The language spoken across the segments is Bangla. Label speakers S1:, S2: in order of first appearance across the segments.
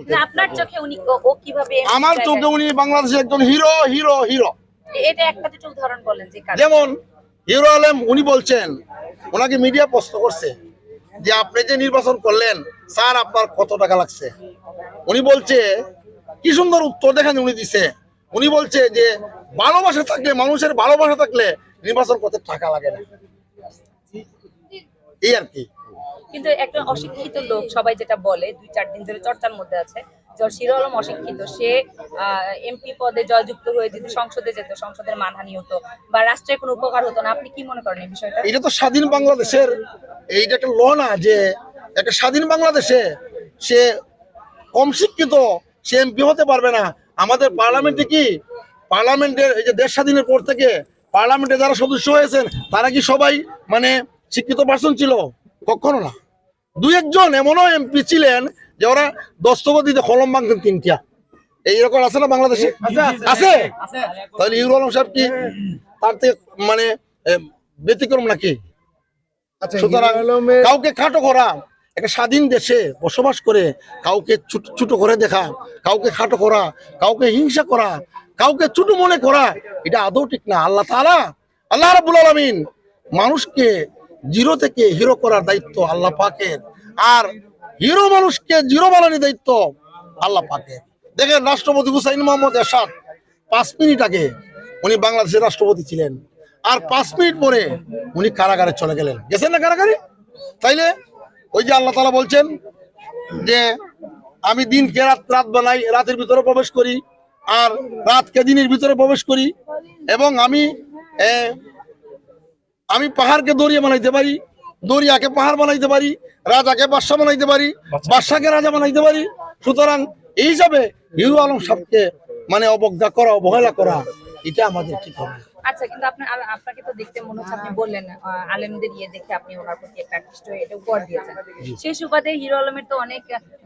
S1: বলতে
S2: আপনার চোখে উনি ও- কীভাবে
S1: আমার চোখে উনি বাংলাদেশের একজন হিরো হিরো হিরো।
S2: এটা একটা দুটো উদাহরণ বলেন যে
S1: যেমন হিরো আলম উনি বলছেন ওনাকে মিডিয়া প্রশ্ন করছে যে আপনি যে নির্বাচন করলেন স্যার আপনার কত টাকা লাগছে? উনি বলছে কি সুন্দর উত্তর দেখেন উনি দিছে। উনি বলছে যে ভালোবাসা থাকলে মানুষের ভালোবাসা থাকলে নির্বাচন করতে টাকা লাগে না। এই আর কি।
S2: কিন্তু একটা অশিক্ষিত লোক সবাই যেটা বলে, দুই, চার দিন ধরে চর্চার মধ্যে আছে জল শিরো আলম অশিক্ষিত। সে এমপি পদে জয়যুক্ত হয়ে যদি সংসদে যেত, সংসদের মানহানি হতো বা রাষ্ট্রের কোনো উপকার হতো না, আপনি কি মনে করেন এই বিষয়টা?
S1: এটা তো স্বাধীন বাংলাদেশের এইটা একটা ল না যে একটা স্বাধীন বাংলাদেশে সে কম শিক্ষিত, সে এমপি হতে পারবে না। আমাদের পার্লামেন্টে কি? পার্লামেন্টের এই যে দেশ স্বাধীনের পর থেকে পার্লামেন্টে যারা সদস্য হয়েছেন, তারা কি সবাই মানে শিক্ষিত পার্সন ছিল? কখনো না। দুই একজন এমনও এমপি ছিলেন যে ওরা দস্তখত দিতে কলম ভাঙতেন তিনটা। এই রকম আছে না বাংলাদেশে? আছে তাহলে ইউরো আলম সাহেব কি তার থেকে মানে ব্যতিক্রম নাকি?
S3: আচ্ছা
S1: সুতরাং কাউকে খাটো করা একটা স্বাধীন দেশে বসবাস করে কাউকে ছোট ছোট করে দেখা কাউকে খাটো করা কাউকে হিংসা করা কাউকে ছোট মনে করা এটা আদৌ ঠিক না। আল্লাহ তাআলা আল্লাহ রাব্বুল আলামিন মানুষকে জিরো থেকে হিরো করার দায়িত্ব আল্লাহ পাকের। আর হিরো মানুষকে জিরো বানানোর দায়িত্ব আল্লাহ পাকের। দেখেন রাষ্ট্রপতি হুসাইন মোহাম্মদ এরশাদ পাঁচ মিনিট আগে উনি বাংলাদেশের রাষ্ট্রপতি ছিলেন। আর পাঁচ মিনিট পরে উনি কারাগারে চলে গেলেন। গেছেন না কারাগারে? তাইলে ওই যে আল্লাহ তালা বলছেন যে, আমি দিনকে রাত রাত বানাই, রাতের ভিতরে প্রবেশ করি, আর রাতকে দিনের ভিতরে প্রবেশ করি এবং আমি আমি পাহাড়কে দরিয়া বানাইতে পারি দরিয়াকে পাহাড় বানাইতে পারি রাজাকে বাদশা বানাইতে পারি বাদশাকে রাজা বানাইতে পারি। সুতরাং এই হিসাবে হিরু আলম সাহেবকে মানে অবজ্ঞা করা অবহেলা করা এটা আমাদের ঠিক হবে
S2: আচ্ছা কিন্তু আপনি আপনাকে তো দেখতে মনে হচ্ছে আপনি বললেন আলেমদের ইয়ে দেখে আপনি ওনার প্রতি একটা আকৃষ্ট হয়ে এটা উপহার দিয়েছেন। সেই সুবাদে হিরো আলমের তো অনেক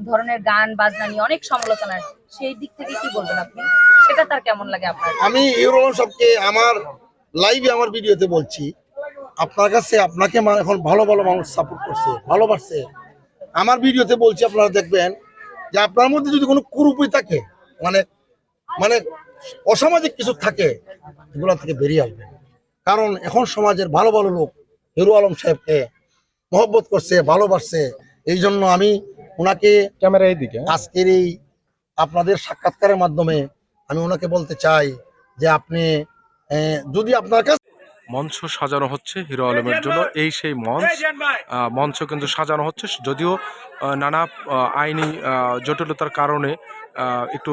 S2: ধরনের গান বাজনা নিয়ে অনেক সমালোচনা সেই দিক থেকে কি বলবেন আপনি? সেটা তার কেমন লাগে আপনার?
S1: আমি হিরু আলম সাহেবকে আমার লাইভে আমার ভিডিওতে বলছি। আপনার কাছে আপনাকে এখন ভালো ভালো মানুষ সাপোর্ট করছে ভালোবাসছে। আমার ভিডিওতে বলছি আপনারা দেখবেন যে আপনার মধ্যে যদি কোনো কুরুপি থাকে মানে মানে অসামাজিক কিছু থাকে এগুলো থেকে বেরিয়ে আসবেন কারণ এখন সমাজের ভালো ভালো লোক হিরু আলম সাহেবকে মহব্বত করছে ভালোবাসছে। এই জন্য আমি ওনাকে
S3: ক্যামেরা এইদিকে হ্যাঁ?
S1: আজকের এই আপনাদের সাক্ষাৎকারের মাধ্যমে আমি ওনাকে বলতে চাই যে আপনি যদি আপনার কাছে
S4: মঞ্চ সাজানো হচ্ছে হিরো আলমের জন্য। এই সেই মঞ্চ মঞ্চ কিন্তু সাজানো হচ্ছে। যদিও নানা আইনি জটিলতার কারণে একটু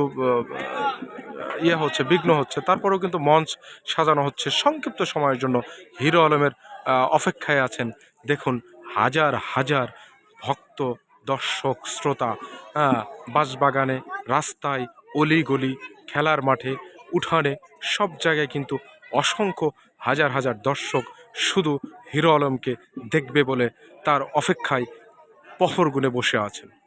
S4: ইয়ে হচ্ছে বিঘ্ন হচ্ছে। তারপরেও কিন্তু মঞ্চ সাজানো হচ্ছে সংক্ষিপ্ত সময়ের জন্য। হিরো আলমের অপেক্ষায় আছেন দেখুন হাজার হাজার ভক্ত দর্শক শ্রোতা আহ, বাঁশবাগানে রাস্তায় অলিগলি খেলার মাঠে উঠানে সব জায়গায় কিন্তু অসংখ্য হাজার হাজার দর্শক শুধু হিরো আলমকে দেখবে বলে তার অপেক্ষায় পহর গুনে বসে আছেন।